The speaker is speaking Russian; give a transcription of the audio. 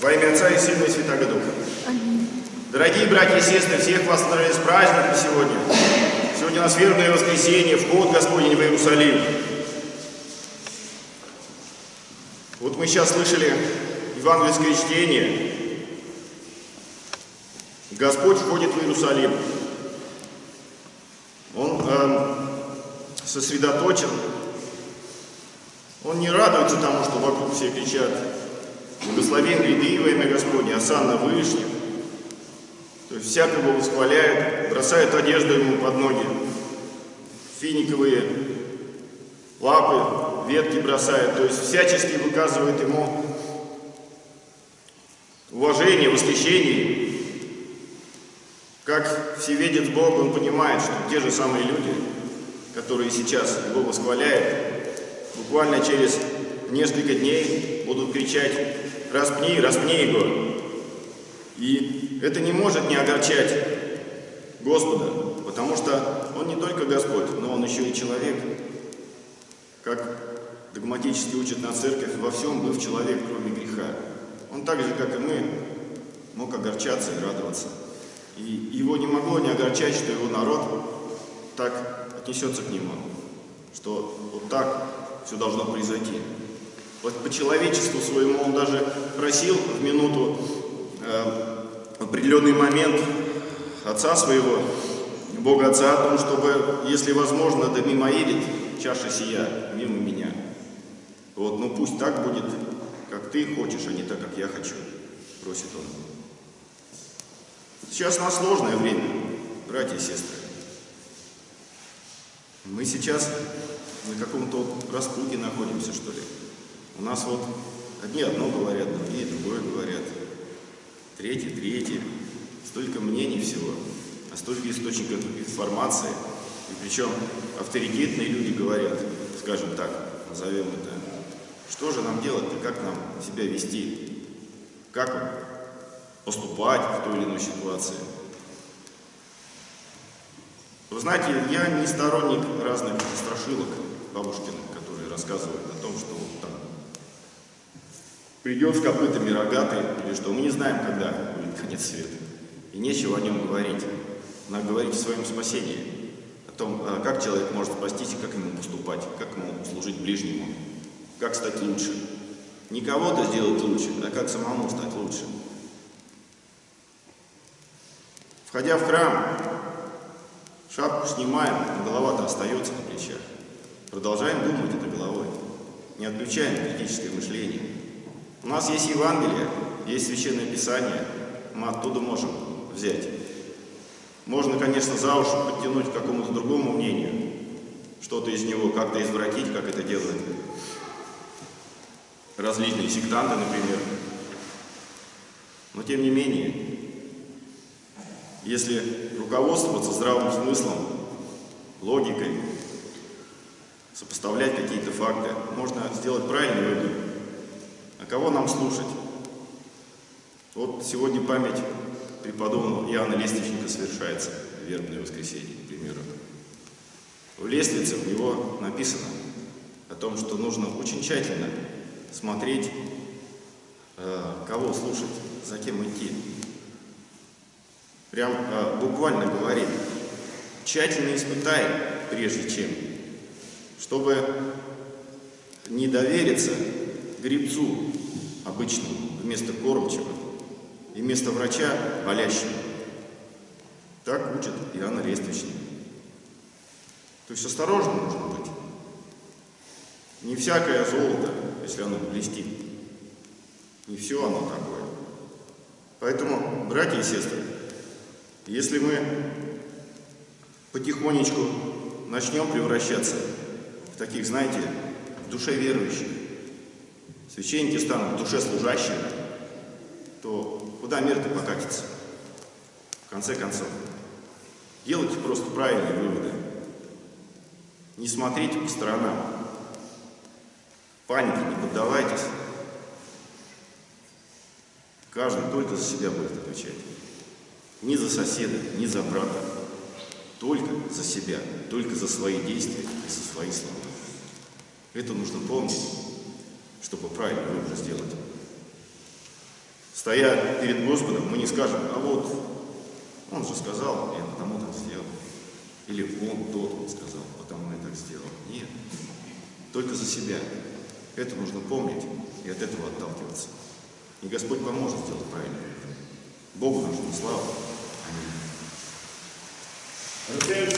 Во имя Отца и Сына и Святаго Духа. Дорогие братья и сестры, всех вас с праздником сегодня. Сегодня у нас вербное воскресенье, вход Господень в Иерусалим. Вот мы сейчас слышали евангельское чтение. Господь входит в Иерусалим. Он э, сосредоточен. Он не радуется тому, что вокруг все кричат «Благословен во имя Господне, осанна Вышних». То есть всякого восхваляют, бросают одежду ему под ноги, финиковые лапы, ветки бросают, то есть всячески выказывают ему уважение, восхищение. Как всеведец Бог, он понимает, что те же самые люди, которые сейчас его восхваляют, буквально через несколько дней будут кричать «Распни, распни его!» И это не может не огорчать Господа, потому что Он не только Господь, но Он еще и человек. Как догматически учит на церковь, во всем был человек, кроме греха. Он так же, как и мы, мог огорчаться и радоваться. И его не могло не огорчать, что его народ так отнесется к нему, что вот так все должно произойти. Вот по человечеству своему он даже просил в минуту, э, определенный момент отца своего, Бога Отца, о том, чтобы, если возможно, да мимо едет чаша сия, мимо меня. Вот, ну пусть так будет, как ты хочешь, а не так, как я хочу, просит он. Сейчас на сложное время, братья и сестры. Мы сейчас на каком-то распутье находимся, что ли. У нас вот одни одно говорят, другие другое говорят, третьи третье. Столько мнений всего, а столько источников информации. И причем авторитетные люди говорят, скажем так, назовем это, что же нам делать-то, как нам себя вести, как поступать в той или иной ситуации. Вы знаете, я не сторонник разных страшилок бабушкиных, которые рассказывают о том, что там придет с копытами рогатый или что. Мы не знаем, когда будет конец света. И нечего о нем говорить. Надо говорить о своем спасении. О том, а, как человек может спастись и как ему поступать, как ему служить ближнему, как стать лучше. Не кого-то сделать лучше, а как самому стать лучше. Входя в храм, шапку снимаем, голова-то остается на плечах. Продолжаем думать этой головой. Не отключаем критическое мышление. У нас есть Евангелие, есть Священное Писание, мы оттуда можем взять. Можно, конечно, за уши подтянуть к какому-то другому мнению, что-то из него как-то извратить, как это делают различные сектанты, например. Но тем не менее, если руководствоваться здравым смыслом, логикой, сопоставлять какие-то факты, можно сделать правильный вывод. А кого нам слушать? Вот сегодня память преподобного Иоанна Лестничника совершается, вербное воскресенье, к примеру. В лестнице у него написано о том, что нужно очень тщательно смотреть, э, кого слушать, за кем идти. Прям э, буквально говорит, тщательно испытай, прежде чем, чтобы не довериться грибцу обычному вместо кормчего и вместо врача болящему. Так учит Иоанна Лествичник. То есть осторожно нужно быть. Не всякое золото, если оно блестит. Не все оно такое. Поэтому, братья и сестры, если мы потихонечку начнем превращаться в таких, знаете, в душе верующих, священники станут душе служащими, то куда мир-то покатится? В конце концов, делайте просто правильные выводы. Не смотрите по сторонам. Панике не поддавайтесь. Каждый только за себя будет отвечать. Ни за соседа, ни за брата. Только за себя, только за свои действия и за свои слова. Это нужно помнить, чтобы правильный выбор сделать. стоя перед Господом, мы не скажем, а вот он же сказал, я потому так сделал. Или он тот вот сказал, потому я так сделал. Нет. Только за себя. Это нужно помнить и от этого отталкиваться. И Господь поможет сделать правильно. Богу нужна слава. Аминь.